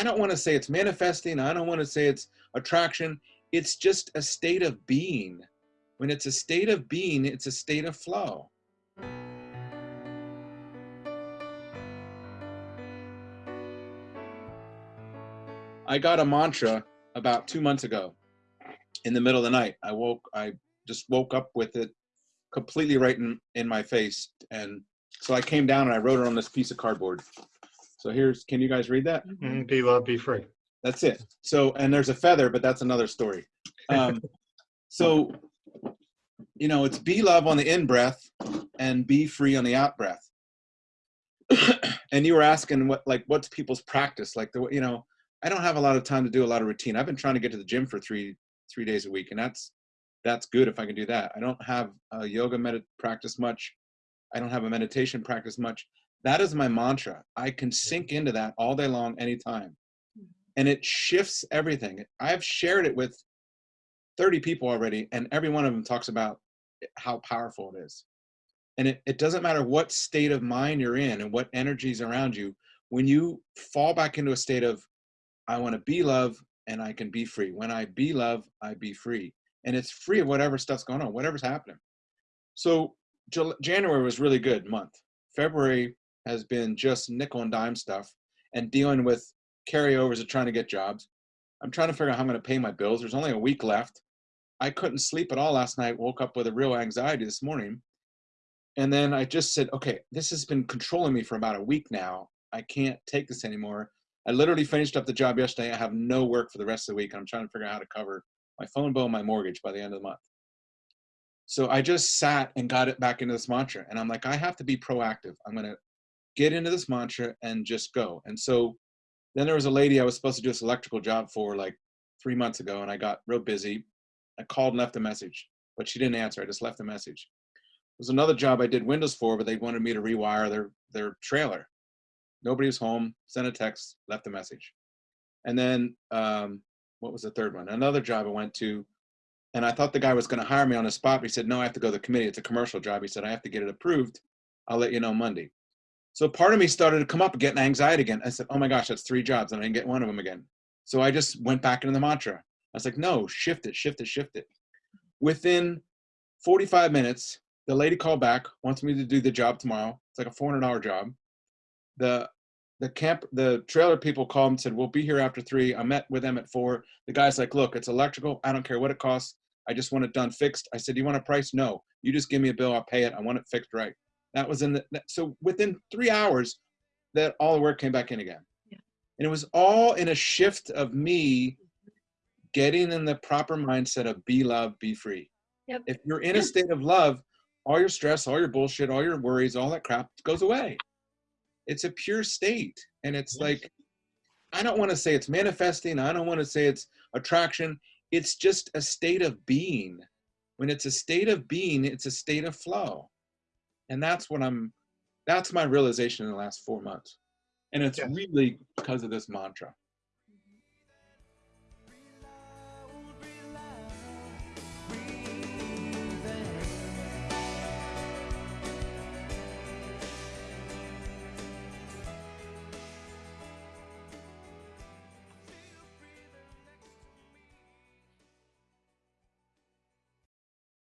I don't want to say it's manifesting. I don't want to say it's attraction. It's just a state of being. When it's a state of being, it's a state of flow. I got a mantra about two months ago in the middle of the night. I woke, I just woke up with it completely right in, in my face. And so I came down and I wrote it on this piece of cardboard. So here's, can you guys read that? Mm, Be love, be free. That's it. So, and there's a feather, but that's another story. Um, so, you know, it's be love on the in breath and be free on the out breath. and you were asking what, like, what's people's practice? Like, the, you know, I don't have a lot of time to do a lot of routine. I've been trying to get to the gym for three, three days a week, and that's, that's good if I can do that. I don't have a yoga med practice much. I don't have a meditation practice much. That is my mantra. I can sink into that all day long, anytime. Mm-hmm. And it shifts everything. I've shared it with 30 people already, and every one of them talks about how powerful it is. And it, it doesn't matter what state of mind you're in and what energies around you, when you fall back into a state of, I want to be love and I can be free. When I be love, I be free. And it's free of whatever stuff's going on, whatever's happening. So January was really good month. February has been just nickel and dime stuff and dealing with carryovers of trying to get jobs. I'm trying to figure out how I'm going to pay my bills. There's only a week left. I couldn't sleep at all last night. Woke up with a real anxiety this morning. And then I just said, okay, this has been controlling me for about a week now. I can't take this anymore. I literally finished up the job yesterday. I have no work for the rest of the week. I'm trying to figure out how to cover my phone bill and my mortgage by the end of the month. So I just sat and got it back into this mantra. And I'm like, I have to be proactive. I'm going to get into this mantra and just go. And so then there was a lady I was supposed to do this electrical job for like three months ago, and I got real busy. I called and left a message, but she didn't answer. I just left a message. There was another job I did windows for, but they wanted me to rewire their their trailer. Nobody was home. Sent a text, left a message, and then um, what was the third one? Another job I went to, and I thought the guy was going to hire me on the spot. But he said, "No, I have to go to the committee. It's a commercial job." He said, "I have to get it approved. I'll let you know Monday." So part of me started to come up getting anxiety again. I said, oh my gosh, that's three jobs and I didn't get one of them again. So I just went back into the mantra. I was like, no, shift it, shift it, shift it. Within 45 minutes, the lady called back, wants me to do the job tomorrow. It's like a $400 job. The the camp, the trailer people called and said, we'll be here after three. I met with them at four. The guy's like, look, it's electrical. I don't care what it costs. I just want it done fixed. I said, do you want a price? No, you just give me a bill. I'll pay it. I want it fixed right. That was in the, so within three hours, that all the work came back in again. Yeah. And it was all in a shift of me getting in the proper mindset of be love, be free. Yep. If you're in a state of love, all your stress, all your bullshit, all your worries, all that crap goes away. It's a pure state. And it's yes. like, I don't want to say it's manifesting. I don't want to say it's attraction. It's just a state of being. When it's a state of being, it's a state of flow and that's what i'm that's my realization in the last four months. And it's really because of this mantra